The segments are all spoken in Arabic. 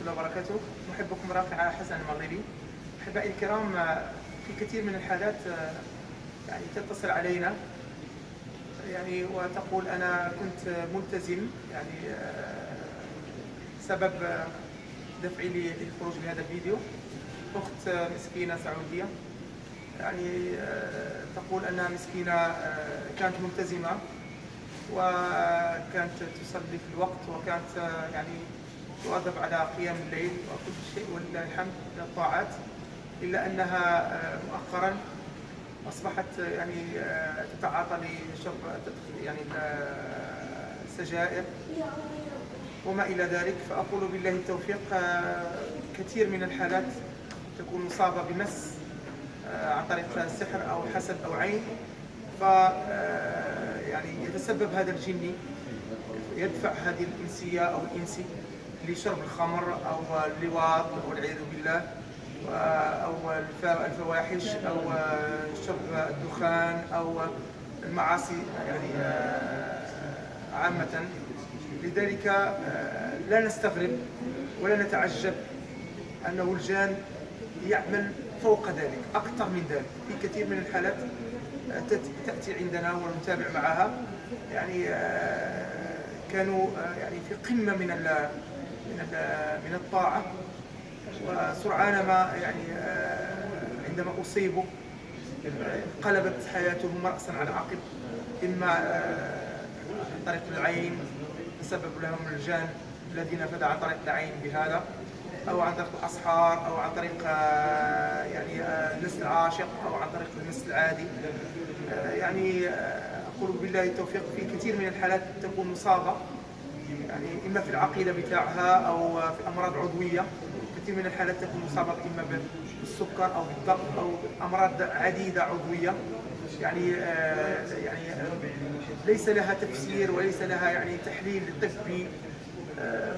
الله وبركاته. محبكم رافع حسن المغربي. أحبائي الكرام في كثير من الحالات يعني تتصل علينا. يعني وتقول أنا كنت ملتزم يعني سبب دفعي للخروج بهذا الفيديو. أخت مسكينة سعودية. يعني تقول أنها مسكينة كانت ملتزمة وكانت تصلي في الوقت وكانت يعني تواظب على قيام الليل وكل شيء ولله الحمد من الطاعات إلا أنها مؤخرا أصبحت يعني تتعاطى لشرب يعني السجائر وما إلى ذلك. فأقول بالله التوفيق كثير من الحالات تكون مصابة بمس عن طريق سحر أو حسد أو عين. ف يعني يتسبب هذا الجني يدفع هذه الإنسية أو الإنسي. لشرب الخمر أو اللواط والعياذ بالله. أو الفواحش أو شرب الدخان أو المعاصي يعني آه، عامة. لذلك آه، لا نستغرب ولا نتعجب أنه الجان يعمل فوق ذلك أكثر من ذلك. في كثير من الحالات تأتي عندنا ونتابع معها. يعني آه، كانوا آه، يعني في قمة من من من الطاعة. وسرعان ما يعني آه، عندما أصيبوا قلبت حياتهم رأسا على عقب إما عن طريق العين تسبب لهم الجان الذين فدى عن طريق العين بهذا أو عن طريق الأسحار أو عن طريق يعني المس العاشق أو عن طريق المس العادي. يعني أقول بالله التوفيق في كثير من الحالات تكون مصابة. يعني إما في العقيدة بتاعها أو في أمراض عضوية كثير من الحالات تكون مصابة إما بالسكر أو بالضغط أو أمراض عديدة عضوية. يعني آه، يعني آه، ليس لها تفسير وليس لها يعني تحليل طبي. آه،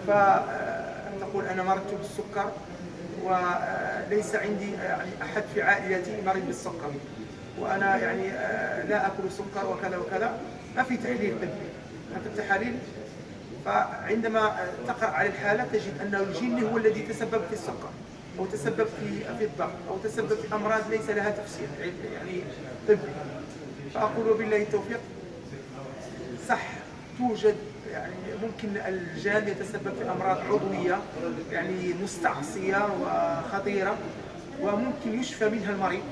فتقول أنا مرضت بالسكر وليس عندي يعني أحد في عائلتي مريض بالسكر. وأنا يعني لا آكل سكر وكذا وكذا. ما في تحليل طبي. حتى التحاليل فعندما تقرا على الحالة تجد انه الجن هو الذي تسبب في السكر أو تسبب في في الضغط أو تسبب في أمراض ليس لها تفسير يعني طبي. فأقول بالله التوفيق صح توجد يعني ممكن الجان يتسبب في أمراض عضوية يعني مستعصية وخطيرة وممكن يشفى منها المريض.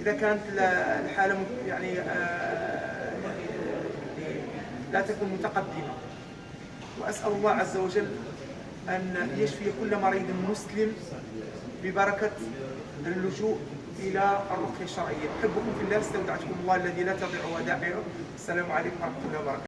إذا كانت الحالة يعني آه، لا تكون متقدمة. وأسأل الله عز وجل أن يشفي كل مريض مسلم ببركة اللجوء إلى الرقية الشرعية. أحبكم في الله استودعتكم الله الذي لا تضيع ودائعه. السلام عليكم ورحمة الله وبركاته.